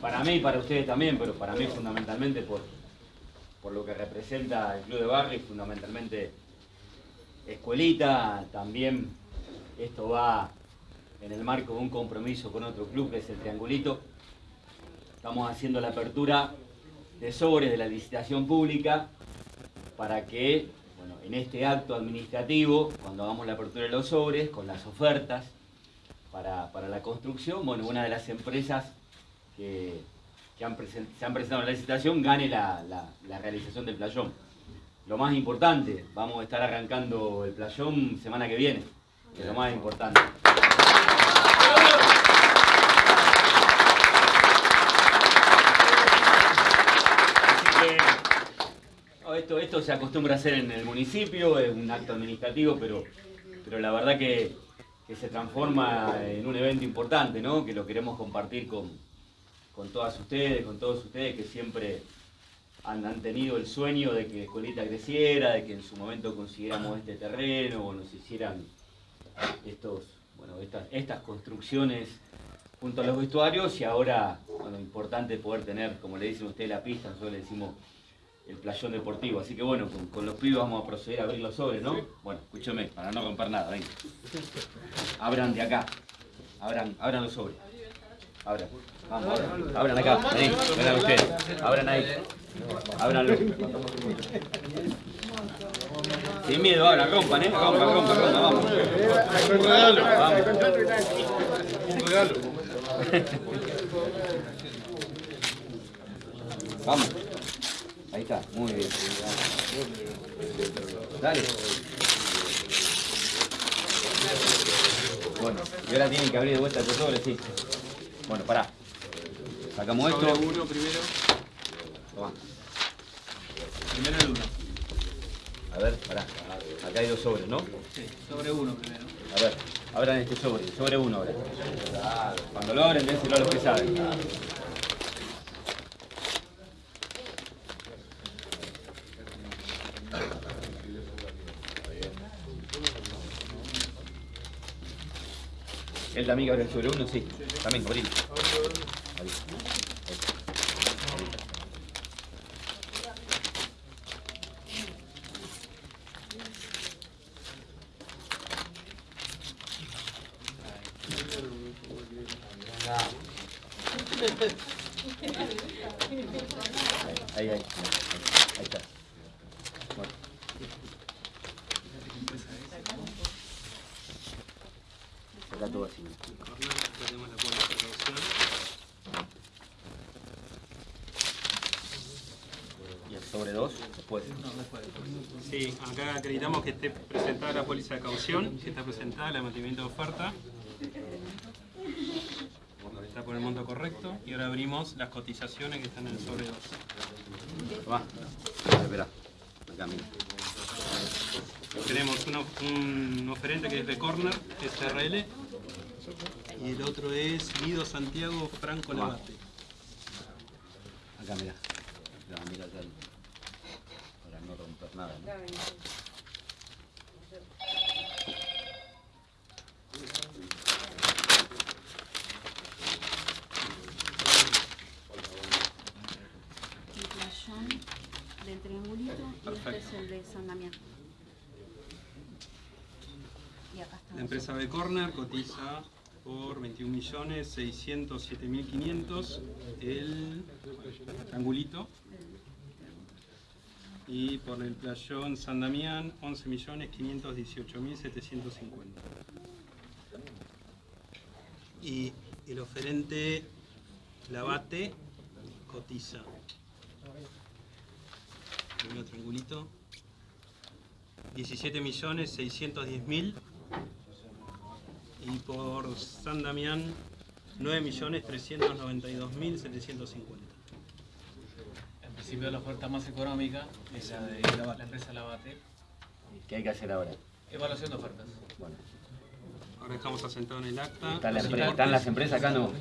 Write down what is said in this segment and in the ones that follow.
para, mí y para ustedes también, pero para mí fundamentalmente por, por lo que representa el Club de Barrio fundamentalmente Escuelita, también esto va en el marco de un compromiso con otro club que es el Triangulito. Estamos haciendo la apertura de sobres de la licitación pública para que bueno, en este acto administrativo, cuando hagamos la apertura de los sobres, con las ofertas para, la construcción, bueno, una de las empresas que, se han presentado en la licitación gane la, la realización del playón. Lo más importante, vamos a estar arrancando el playón semana que viene, que es lo más importante. esto, esto se acostumbra a hacer en el municipio, es un acto administrativo, pero, pero la verdad que, se transforma en un evento importante, ¿no? que lo queremos compartir con, con todas ustedes, con todos ustedes que siempre han, tenido el sueño de que Escuelita creciera, de que en su momento consiguiéramos este terreno o nos hicieran estos, bueno, estas, estas construcciones junto a los vestuarios y ahora, bueno, importante poder tener, como le dicen ustedes, la pista, nosotros le decimos el playón deportivo. Así que bueno, con, los pibes vamos a proceder a abrir los sobres, ¿no? Bueno, escúcheme, para no romper nada, venga. Abran de acá. Abran, abran los sobres. Abran. Abran. Abran acá. Vení, vengan ustedes. Abran ahí. Ábranlo. Sin miedo, ahora rompan, ¿eh? Rompan, rompan, vamos. Regalo. Vamos. Un regalo. Vamos. Ahí está, muy bien. Dale. Bueno, y ahora tienen que abrir de vuelta el sobre, sí. Bueno, pará. Sacamos esto. Sobre uno primero. Toma. Primero el uno. A ver, pará. Acá hay dos sobres, ¿no? Sí, sobre uno primero. A ver, abran este sobre. Sobre uno ahora. Cuando lo abren, dénselo a los que saben. ¿Él también que abre el sobre uno? Sí. También. Ahí. Ahí, ahí, ahí, ahí está. Bueno. Acá todo así. ¿Y el sobre Sí, acá acreditamos que esté presentada la póliza de caución, que está presentada el mantenimiento de oferta. Está por el monto correcto. Y ahora abrimos las cotizaciones que están en el sobre 2. Va. Espera. Acá, mira. Tenemos un oferente que es de Corner, SRL, y el otro es Guido Santiago Franco Lavate. Acá, mira. Mira, mira acá. Para no romper nada. ¿no? El playón del triangulito y este es el de San Damián. Y acá está. La empresa B Corner cotiza por 21.607.500 el triangulito y por el playón San Damián 11.518.750 y el oferente Lavate cotiza. Primero triangulito. 17.610.000 y por San Damián 9.392.750 Principio la oferta más económica es la de la, empresa Lavate. ¿Qué hay que hacer ahora? Evaluación de ofertas. Bueno. Ahora estamos asentados en el acta. ¿Están, la empre- están las empresas acá? No.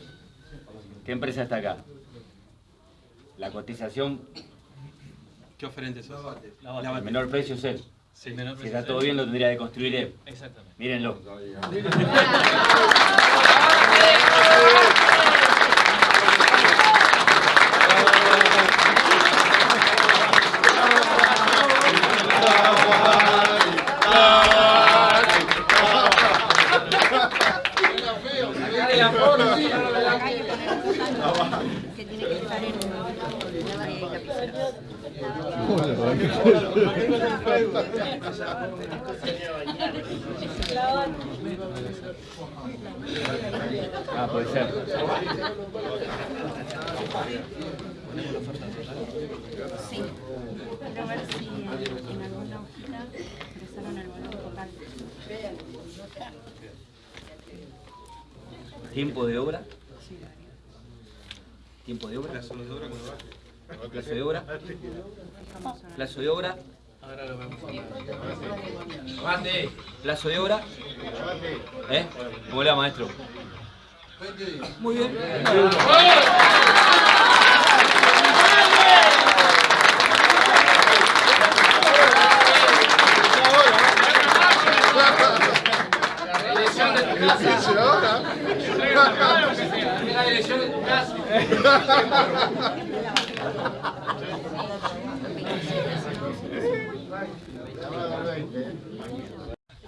¿Qué empresa está acá? La cotización, ¿Qué oferente sos? Lavate. el menor precio es él. Sí. Menor Si está todo bien, lo tendría que construir él. Exactamente. Mírenlo. la porra, Ah, puede ser. Sí. ¿Tiempo de obra? ¿Tiempo de obra? Plazo de obra. ¿Plazo de obra? ¿Plazo de obra? Ahora lo vemos. ¿Plazo de obra? ¿Eh? ¿Cómo le va, maestro? Muy bien.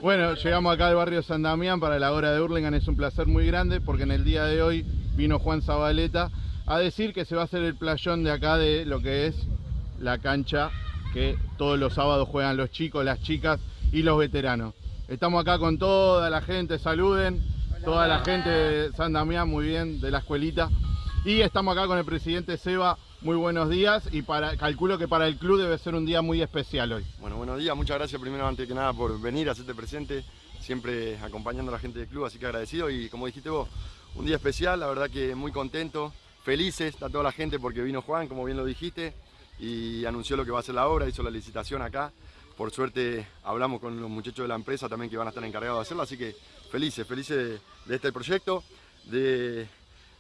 Bueno, llegamos acá al barrio San Damián para la hora de Hurlingham. Es un placer muy grande porque en el día de hoy vino Juan Zabaleta a decir que se va a hacer el playón de acá de lo que es la cancha que todos los sábados juegan los chicos, las chicas y los veteranos. Estamos acá con toda la gente, saluden, toda la gente de San Damián, muy bien, de la escuelita. Y estamos acá con el presidente Seba, muy buenos días. Y calculo que para el club debe ser un día muy especial hoy. Bueno, buenos días, muchas gracias primero antes que nada por venir a hacerte presente, siempre acompañando a la gente del club, así que agradecido. Y como dijiste vos, un día especial, la verdad que muy contento, felices, está toda la gente porque vino Juan, como bien lo dijiste, y anunció lo que va a ser la obra, hizo la licitación acá, por suerte hablamos con los muchachos de la empresa también que van a estar encargados de hacerla, así que felices, felices de, de este proyecto, de,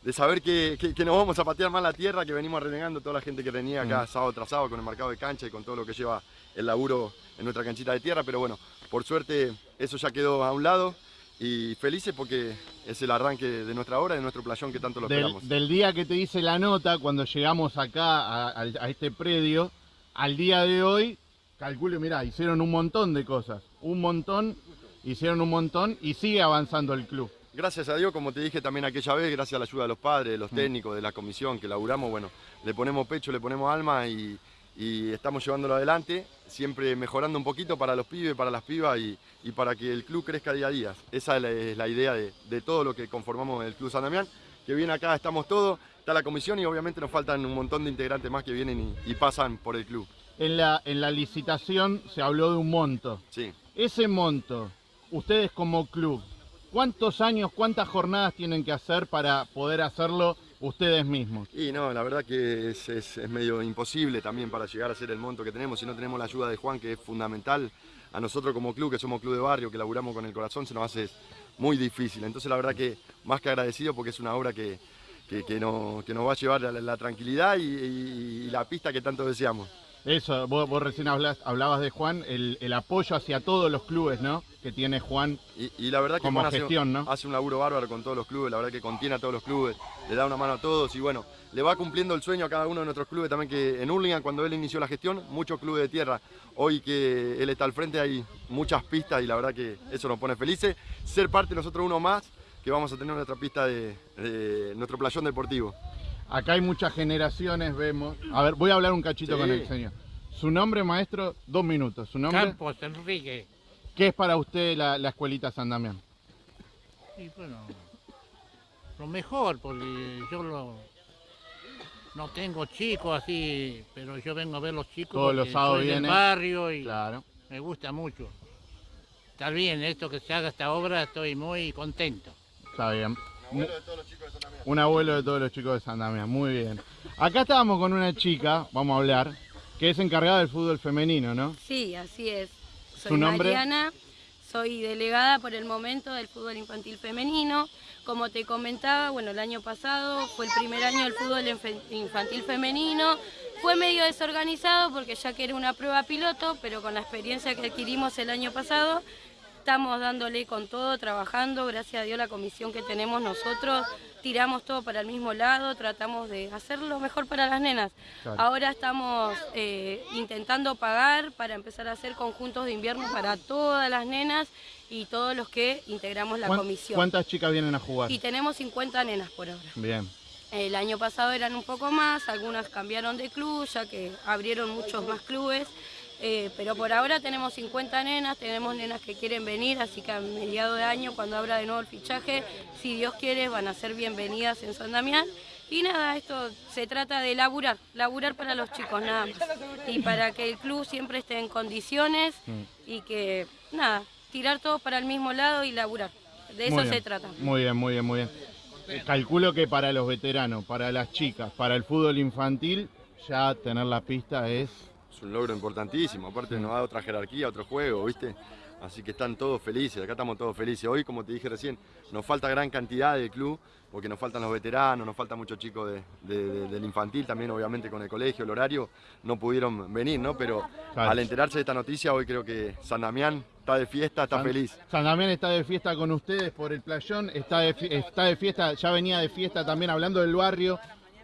de saber que, que- que nos vamos a patear más la tierra, que venimos renegando toda la gente que venía acá sábado tras sábado con el marcado de cancha y con todo lo que lleva el laburo en nuestra canchita de tierra, pero bueno, por suerte eso ya quedó a un lado y felices porque es el arranque de nuestra obra, de nuestro playón que tanto lo Del, esperamos. del día que te hice la nota, cuando llegamos acá a, a- a este predio, al día de hoy, calculo, mirá, hicieron un montón de cosas, un montón, hicieron un montón y sigue avanzando el club. Gracias a Dios, como te dije también aquella vez, gracias a la ayuda de los padres, de los técnicos, de la comisión que laburamos, bueno, le ponemos pecho, le ponemos alma y, y estamos llevándolo adelante, siempre mejorando un poquito para los pibes, para las pibas y, y para que el club crezca día a día. Esa es la, es la idea de, de todo lo que conformamos el Club San Damián, que viene acá, estamos todos, está la comisión y obviamente nos faltan un montón de integrantes más que vienen y, y pasan por el club. En la, en la licitación se habló de un monto. Sí. Ese monto, ustedes como club, ¿cuántos años, cuántas jornadas tienen que hacer para poder hacerlo ustedes mismos? Y no, la verdad que es, es- es medio imposible también para llegar a ser el monto que tenemos. Si no tenemos la ayuda de Juan, que es fundamental, a nosotros como club, que somos club de barrio, que laburamos con el corazón, se nos hace muy difícil. Entonces la verdad que más que agradecido porque es una obra que, que, que no- que nos va a llevar a la, la tranquilidad y, y- y la pista que tanto deseamos. Eso, vos, vos recién hablabas de Juan, el, el apoyo hacia todos los clubes, ¿no? Que tiene Juan. Y, y la verdad que Como Juan hace- gestión, ¿no? hace un laburo bárbaro con todos los clubes, la verdad que contiene a todos los clubes, le da una mano a todos y bueno, le va cumpliendo el sueño a cada uno de nuestros clubes también que en Hurlingham cuando él inició la gestión, muchos clubes de tierra, hoy que él está al frente hay muchas pistas y la verdad que eso nos pone felices, ser parte nosotros uno más que vamos a tener nuestra pista de, de nuestro playón deportivo. Acá hay muchas generaciones, vemos. A ver, voy a hablar un cachito Sí. con el señor. Su nombre, maestro, dos minutos. Su nombre, Campos, Enrique. ¿qué es para usted la, la escuelita San Damián? Y bueno, lo mejor, porque yo lo, no tengo chicos así, pero yo vengo a ver los chicos Todos los sábados del barrio y Claro. me gusta mucho. Está bien, esto que se haga esta obra, estoy muy contento. Está bien. Un abuelo de todos los chicos de San Damián, muy bien. Acá estábamos con una chica, vamos a hablar, que es encargada del fútbol femenino, ¿no? Sí, así es. Soy ¿Su nombre? Mariana, soy delegada por el momento del fútbol infantil femenino. Como te comentaba, bueno, el año pasado fue el primer año del fútbol infantil femenino. Fue medio desorganizado porque ya que era una prueba piloto, pero con la experiencia que adquirimos el año pasado, estamos dándole con todo, trabajando, gracias a Dios la comisión que tenemos nosotros, tiramos todo para el mismo lado, tratamos de hacer lo mejor para las nenas. Claro. Ahora estamos eh, intentando pagar para empezar a hacer conjuntos de invierno para todas las nenas y todos los que integramos la ¿Cuán- comisión. ¿Cuántas chicas vienen a jugar? Y tenemos 50 nenas por ahora. Bien. El año pasado eran un poco más, algunas cambiaron de club, ya que abrieron muchos más clubes. Eh, pero por ahora tenemos 50 nenas, tenemos nenas que quieren venir, así que a mediados de año, cuando abra de nuevo el fichaje, si Dios quiere, van a ser bienvenidas en San Damián. Y nada, esto se trata de laburar, laburar para los chicos, nada más. Y para que el club siempre esté en condiciones y que, nada, tirar todos para el mismo lado y laburar. De eso se trata. Muy bien, muy bien, muy bien. Eh, Calculo que para los veteranos, para las chicas, para el fútbol infantil, ya tener la pista es... Es un logro importantísimo, aparte nos da otra jerarquía, otro juego, ¿viste? Así que están todos felices, acá estamos todos felices. Hoy, como te dije recién, nos falta gran cantidad del club, porque nos faltan los veteranos, nos faltan muchos chicos de- de- de- del infantil, también obviamente con el colegio, el horario, no pudieron venir, ¿no? Pero Claro. al enterarse de esta noticia, hoy creo que San Damián está de fiesta, está San- feliz. San Damián está de fiesta con ustedes por el playón, está de, está de fiesta, ya venía de fiesta también hablando del barrio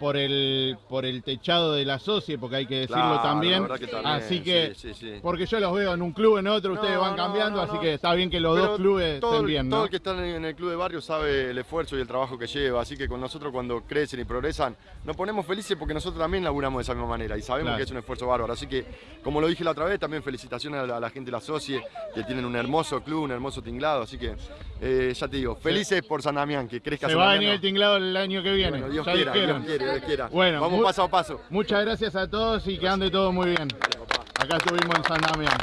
por el por el techado de la socie, porque hay que decirlo Claro, también. que también, así que, sí, sí, sí. porque yo los veo en un club, en otro, ustedes van cambiando, no, así que está bien que los Pero dos clubes todo, estén bien, todo el que está en el club de barrio sabe el esfuerzo y el trabajo que lleva, así que con nosotros cuando crecen y progresan nos ponemos felices porque nosotros también laburamos de esa misma manera y sabemos Claro. que es un esfuerzo bárbaro. Así que, como lo dije la otra vez, también felicitaciones a la, a la gente de la Socie, que tienen un hermoso club, un hermoso tinglado, así que eh, ya te digo, felices por San Damián, que crezca Se San va a venir el tinglado el año que viene. Bueno, Dios quiera. Dios quiera, Dios quiera. Bueno, Vamos paso a paso. Muchas gracias a todos y que ande todo muy bien. Acá estuvimos en San Damián.